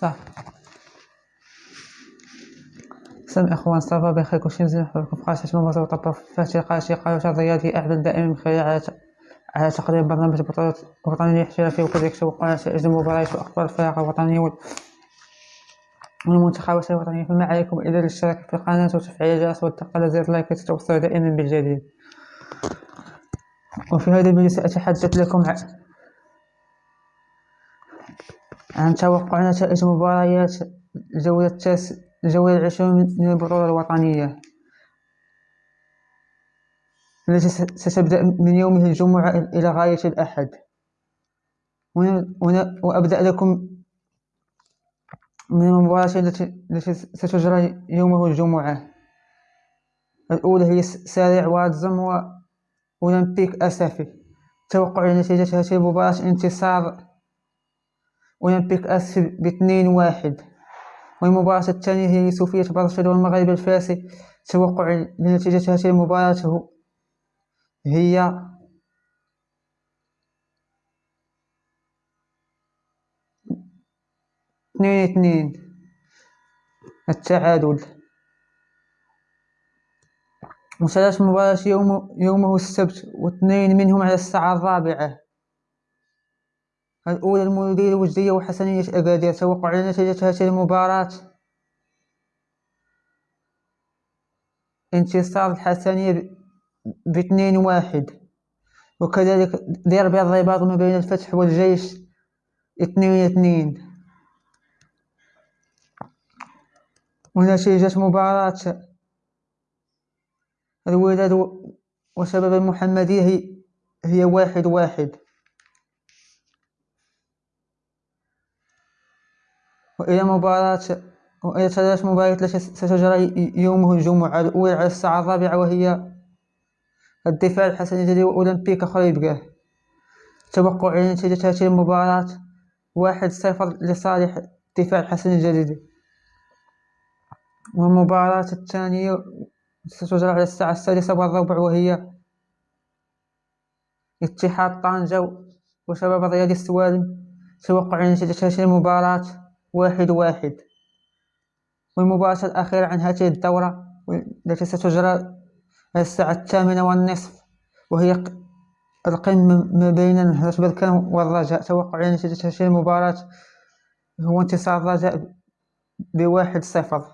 صافي سلام إخوان صافا بخير. كلشي مزيان. نحبكم في قناة هشام مباشر وطبق فاتي قناة قناة الرياضي اعمل دائما خلال على على تقديم برنامج البطولات الوطنية الاحترافية وكذلك على نتائج المباريات واخبار الفرق الوطنية والمنتخبات الوطنية فما عليكم الا الاشتراك في القناة وتفعيل الجرس والضغط على زر اللايك لتتوصلوا دائما بالجديد. وفي هذا الفيديو سأتحدث لكم عن توقع نتائج مباريات الجولة التاسعة الجولة العشرون من البطولة الوطنية. التي ستبدأ من يوم الجمعة إلى غاية الأحد. وأبدأ لكم من المباراة التي ستجرى يومه الجمعة. الأولى هي سارع واتزم وأولمبيك أسفي. توقع نتيجة هذه المباراة انتصار أولمبيك أسفي باثنين واحد. والمباراة الثانية هي صوفية برشلونة والمغرب الفاسي توقع لنتيجة هذه المباراة. هي اثنين اثنين. التعادل. وثلاث مباريات يوم يومه السبت واثنين منهم على الساعة الرابعة. الأولى المولودية الوجدية وحسنية أكادير توقع نتيجة هذه المباراة. انتصار الحسنية باثنين واحد. وكذلك ديربي الرباط ما بين الفتح والجيش اثنين اثنين. ونتيجة مباراة. الوداد وشباب المحمدية هي واحد واحد. وإلى مباراة وإلى ثلاث مباريات التي ستجرى يومه الجمعة الأولى على الساعة الرابعة وهي الدفاع الحسني الجديد وأولمبيك خريبكا توقع نتيجة هذه المباراة واحد صفر لصالح الدفاع الحسني الجديد. والمباراة الثانية ستجرى على الساعة السادسة والربع وهي اتحاد طنجة وشباب الرياضي السوالم توقع نتيجة هذه المباراة واحد واحد. والمباراة الأخيرة عن هذه الدورة التي ستجرى الساعة الثامنة والنصف وهي القمة ما بين هرس بركان والرجاء. توقع نتيجة هذه المباراة هو انتصار الرجاء بواحد صفر.